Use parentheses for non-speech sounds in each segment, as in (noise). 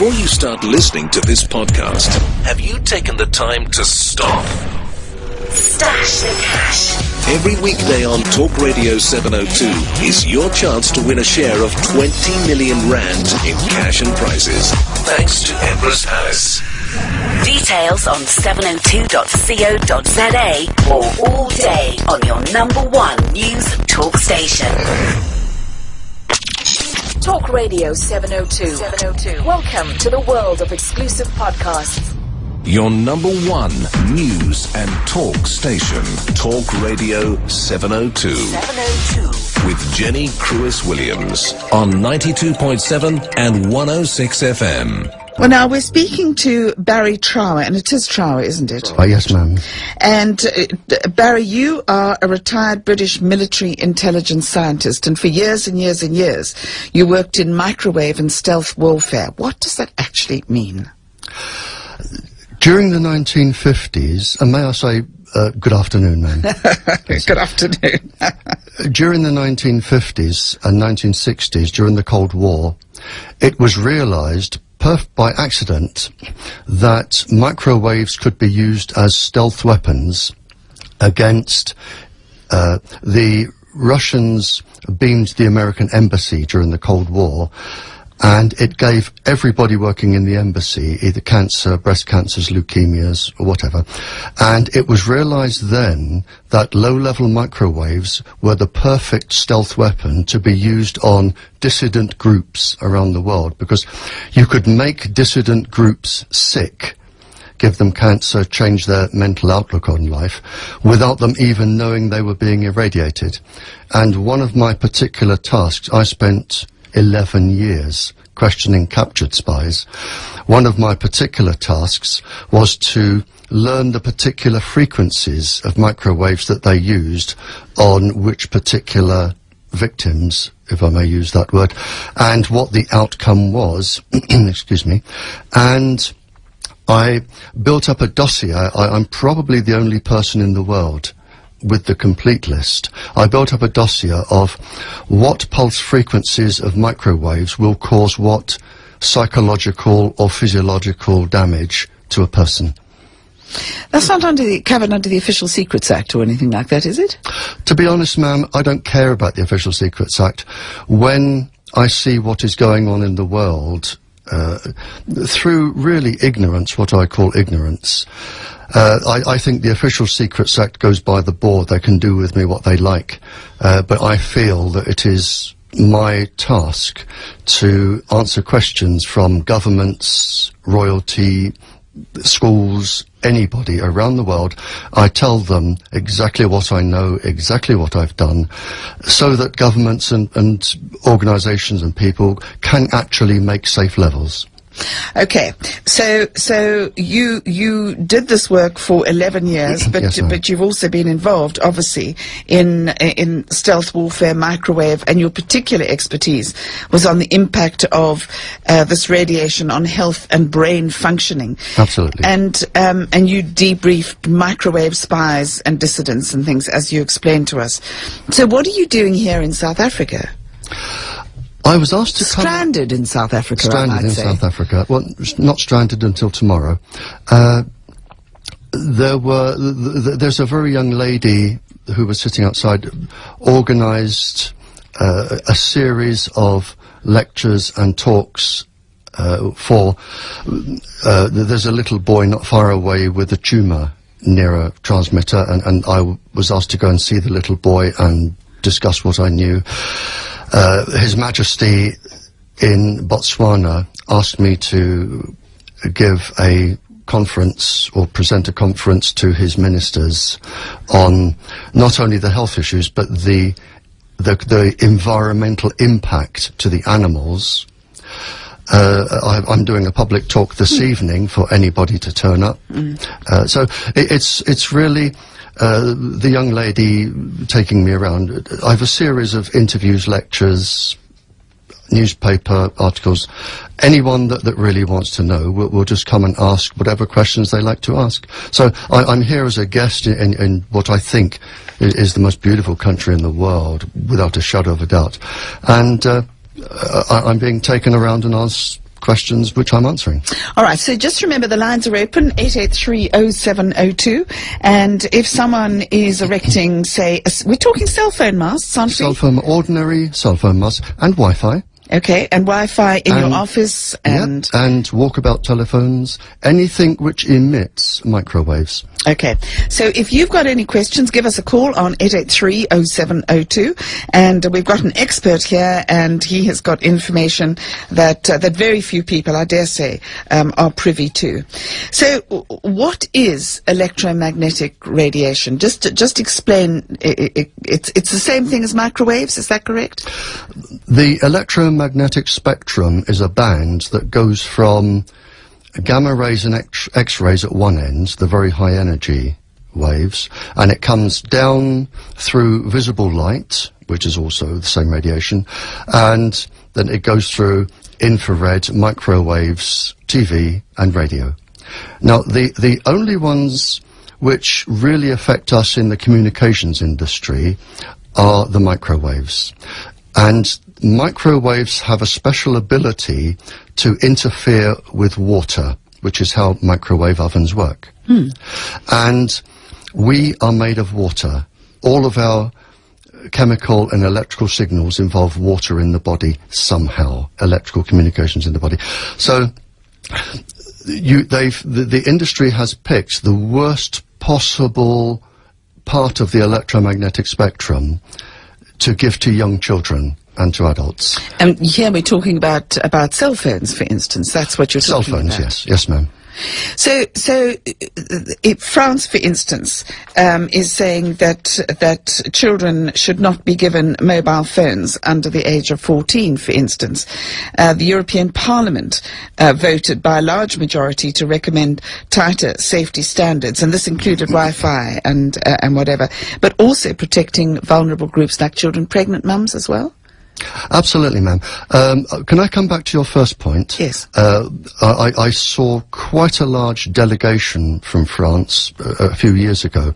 Before you start listening to this podcast, have you taken the time to stop? Stash the cash. Every weekday on Talk Radio 702 is your chance to win a share of 20 million rand in cash and prizes. Thanks to Emperors Palace. Details on 702.co.za or all day on your number one news talk station. Talk Radio 702. 702. Welcome to the world of exclusive podcasts. Your number one news and talk station. Talk Radio 702. 702. With Jenny Crwys Williams on 92.7 and 106 FM. Well, now we're speaking to Barry Trower, and it is Trower, isn't it? Oh, yes, ma'am. And uh, Barry, you are a retired British military intelligence scientist, and for years and years and years, you worked in microwave and stealth warfare. What does that actually mean? During the 1950s, and may I say, uh, good afternoon, ma'am. (laughs) Good afternoon. (laughs) during the 1950s and 1960s, during the Cold War, it was realized perf- by accident that microwaves could be used as stealth weapons against uh, the Russians beamed the American embassy during the Cold War, and it gave everybody working in the embassy either cancer, breast cancers, leukemias, or whatever. And it was realized then that low-level microwaves were the perfect stealth weapon to be used on dissident groups around the world because you could make dissident groups sick give them cancer, change their mental outlook on life, without them even knowing they were being irradiated. And one of my particular tasks, I spent 11 years questioning captured spies. One of my particular tasks was to learn the particular frequencies of microwaves that they used on which particular victims, if I may use that word, and what the outcome was, (clears throat) excuse me, and I built up a dossier. I, I'm probably the only person in the world with the complete list. I built up a dossier of what pulse frequencies of microwaves will cause what psychological or physiological damage to a person. That's not under the, covered under the Official Secrets Act or anything like that, is it? To be honest, ma'am, I don't care about the Official Secrets Act. When I see what is going on in the world, uh, through really ignorance, what I call ignorance, uh, I, I, think the Official Secrets Act goes by the board. They can do with me what they like. Uh, but I feel that it is my task to answer questions from governments, royalty, schools, anybody around the world. I tell them exactly what I know, exactly what I've done, so that governments and, and organisations and people can actually make safe levels. Okay, so so you you did this work for eleven years, but Yes, but you've also been involved, obviously, in in stealth warfare, microwave, and your particular expertise was on the impact of uh, this radiation on health and brain functioning. Absolutely. And um, and you debriefed microwave spies and dissidents and things, as you explained to us. So, what are you doing here in South Africa? I was asked to come. Stranded in South Africa, I stranded in say. South Africa. Well, not stranded until tomorrow. Uh, there were. Th- th- there's a very young lady who was sitting outside, organised uh, a series of lectures and talks. Uh, for uh, there's a little boy not far away with a tumour near a transmitter, and, and I w- was asked to go and see the little boy and discuss what I knew. Uh, His Majesty in Botswana asked me to give a conference or present a conference to his ministers on not only the health issues but the the, the environmental impact to the animals. Uh, I, I'm doing a public talk this evening for anybody to turn up. Uh, so it, it's it's really uh, the young lady taking me around. I have a series of interviews, lectures, newspaper articles. Anyone that, that really wants to know will, will just come and ask whatever questions they like to ask. So I, I'm here as a guest in, in, in what I think i- is the most beautiful country in the world, without a shadow of a doubt. And uh, I, I'm being taken around and asked questions which I'm answering. All right, so just remember the lines are open, 8830702, and if someone is erecting, say, a, we're talking cell phone masts, aren't we? Cell phone, ordinary cell phone masts and Wi-Fi. Okay, and Wi-Fi in And- your office and... Yep, and walkabout telephones, anything which emits microwaves. Okay, so if you've got any questions, give us a call on 883-0702, and we've got an expert here, and he has got information that uh, that very few people, I dare say, um, are privy to. So, what is electromagnetic radiation? Just just explain. i i it's it's the same thing as microwaves. Is that correct? The electromagnetic spectrum is a band that goes from gamma rays and X-rays at one end, the very high energy waves, and it comes down through visible light, which is also the same radiation, and then it goes through infrared, microwaves, TV, and radio. Now, the, the only ones which really affect us in the communications industry are the microwaves. And microwaves have a special ability to interfere with water, which is how microwave ovens work. Hmm. And we are made of water. All of our chemical and electrical signals involve water in the body somehow, electrical communications in the body. So you, they've, the, the industry has picked the worst possible part of the electromagnetic spectrum to give to young children and to adults. And here we're talking about about cell phones, for instance. That's what you're talking about. Cell talking phones, about. yes, yes, ma'am. So, so if France, for instance, um, is saying that that children should not be given mobile phones under the age of 14, for instance. Uh, the European Parliament uh, voted by a large majority to recommend tighter safety standards, and this included Wi-Fi and uh, and whatever, but also protecting vulnerable groups like children, pregnant mums as well. Absolutely, ma'am. Um, uh, can I come back to your first point? Yes. Uh, I, I saw quite a large delegation from France uh, a few years ago,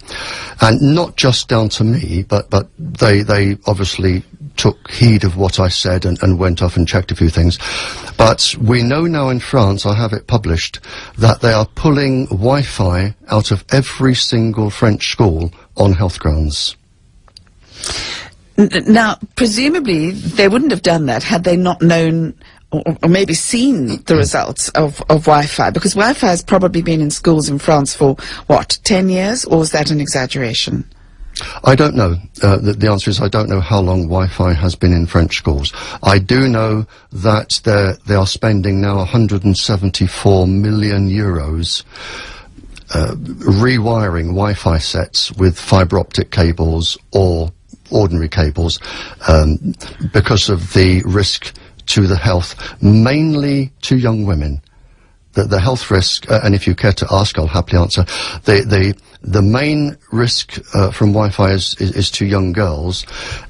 and not just down to me, but but they they obviously took heed of what I said and, and went off and checked a few things. But we know now in France, I have it published, that they are pulling Wi-Fi out of every single French school on health grounds. Now, presumably, they wouldn't have done that had they not known or, or maybe seen the results of, of Wi-Fi, because Wi-Fi has probably been in schools in France for, what, 10 years, or is that an exaggeration? I don't know. Uh, the, the answer is I don't know how long Wi-Fi has been in French schools. I do know that they are spending now 174 million euros uh, rewiring Wi-Fi sets with fibre optic cables or ordinary cables um, because of the risk to the health, mainly to young women the, the health risk, uh, and if you care to ask, I'll happily answer. The the the main risk uh, from Wi-Fi is, is is to young girls,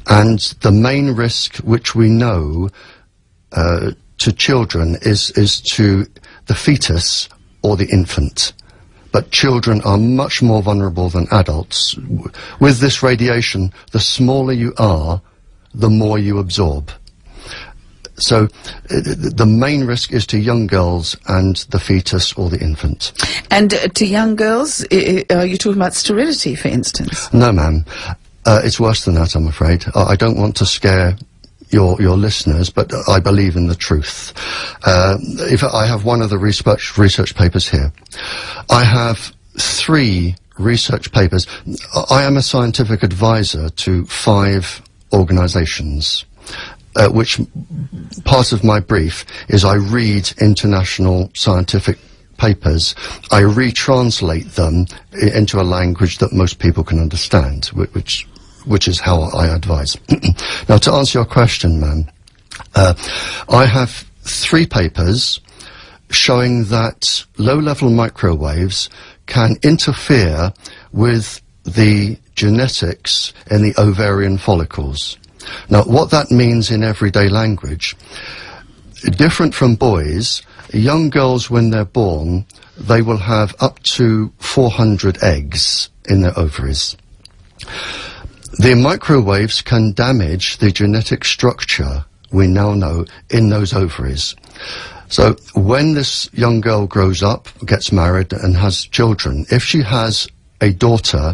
and the main risk which we know uh, to children is is to the fetus or the infant. But children are much more vulnerable than adults. With this radiation, the smaller you are, the more you absorb. So the main risk is to young girls and the fetus or the infant. And uh, to young girls, are you talking about sterility, for instance? No, ma'am. Uh, it's worse than that, I'm afraid. I don't want to scare your your listeners, but I believe in the truth. Uh, if I have one of the research research papers here, I have three research papers. I am a scientific advisor to five organisations. Uh, which part of my brief is I read international scientific papers, I retranslate them into a language that most people can understand, whi- which which is how I advise. (clears throat) now, to answer your question, ma'am, uh, I have three papers showing that low-level microwaves can interfere with the genetics in the ovarian follicles. Now, what that means in everyday language, different from boys, young girls when they're born, they will have up to 400 eggs in their ovaries. The microwaves can damage the genetic structure we now know in those ovaries. So when this young girl grows up, gets married, and has children, if she has a daughter